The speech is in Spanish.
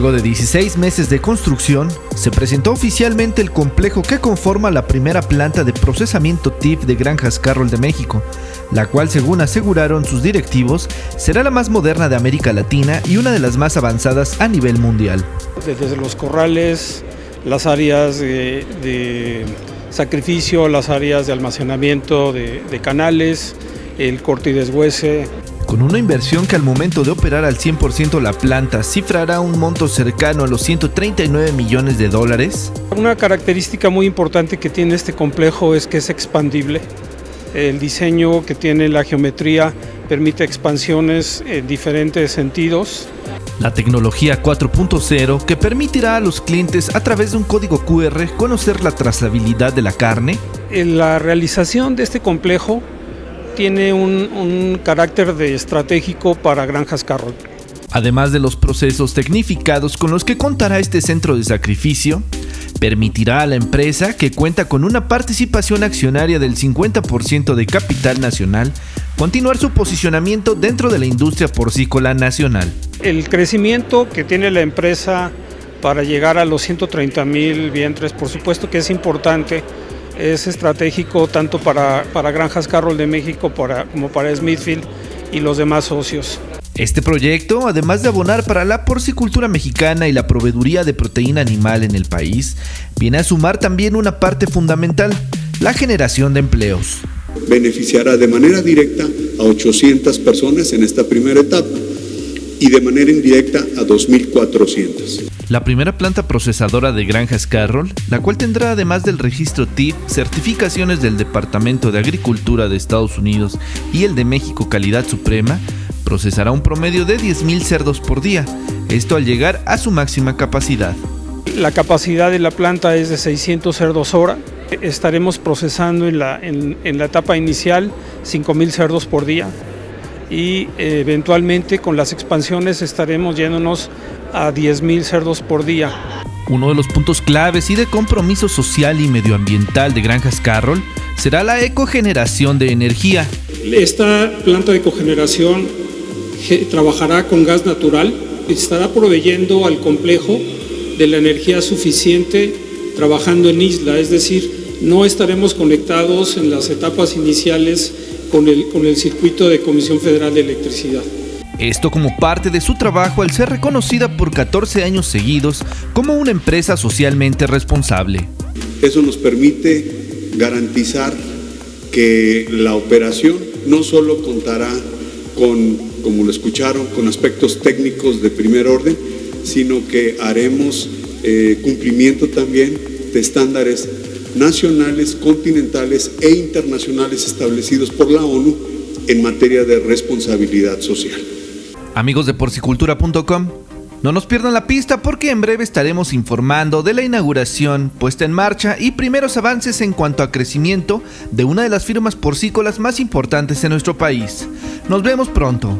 Luego de 16 meses de construcción, se presentó oficialmente el complejo que conforma la primera planta de procesamiento TIF de Granjas Carroll de México, la cual según aseguraron sus directivos, será la más moderna de América Latina y una de las más avanzadas a nivel mundial. Desde los corrales, las áreas de, sacrificio, las áreas de almacenamiento de, de canales, el corte y deshuese, con una inversión que al momento de operar al 100% la planta cifrará un monto cercano a los 139 millones de dólares. Una característica muy importante que tiene este complejo es que es expandible. El diseño que tiene la geometría permite expansiones en diferentes sentidos. La tecnología 4.0 que permitirá a los clientes a través de un código QR conocer la trazabilidad de la carne. La realización de este complejo tiene un, carácter de estratégico para Granjas Carroll. Además de los procesos tecnificados con los que contará este centro de sacrificio, permitirá a la empresa, que cuenta con una participación accionaria del 50% de capital nacional, continuar su posicionamiento dentro de la industria porcícola nacional. El crecimiento que tiene la empresa para llegar a los 130 mil vientres, por supuesto que es importante, es estratégico tanto para, para Granjas Carroll de México como para Smithfield y los demás socios. Este proyecto, además de abonar para la porcicultura mexicana y la proveeduría de proteína animal en el país, viene a sumar también una parte fundamental, la generación de empleos. Beneficiará de manera directa a 800 personas en esta primera etapa y de manera indirecta a 2.400 la primera planta procesadora de granjas Carroll, la cual tendrá además del registro TIF, certificaciones del Departamento de Agricultura de Estados Unidos y el de México Calidad Suprema, procesará un promedio de 10.000 cerdos por día, esto al llegar a su máxima capacidad. La capacidad de la planta es de 600 cerdos hora. Estaremos procesando en la, en, en la etapa inicial 5.000 cerdos por día y eh, eventualmente con las expansiones estaremos yéndonos a 10.000 cerdos por día. Uno de los puntos claves y de compromiso social y medioambiental de Granjas Carroll será la ecogeneración de energía. Esta planta de cogeneración trabajará con gas natural y estará proveyendo al complejo de la energía suficiente trabajando en isla, es decir, no estaremos conectados en las etapas iniciales con el, con el circuito de Comisión Federal de Electricidad. Esto como parte de su trabajo al ser reconocida por 14 años seguidos como una empresa socialmente responsable. Eso nos permite garantizar que la operación no solo contará con, como lo escucharon, con aspectos técnicos de primer orden, sino que haremos eh, cumplimiento también de estándares nacionales, continentales e internacionales establecidos por la ONU en materia de responsabilidad social. Amigos de porcicultura.com, no nos pierdan la pista porque en breve estaremos informando de la inauguración, puesta en marcha y primeros avances en cuanto a crecimiento de una de las firmas porcícolas más importantes en nuestro país. Nos vemos pronto.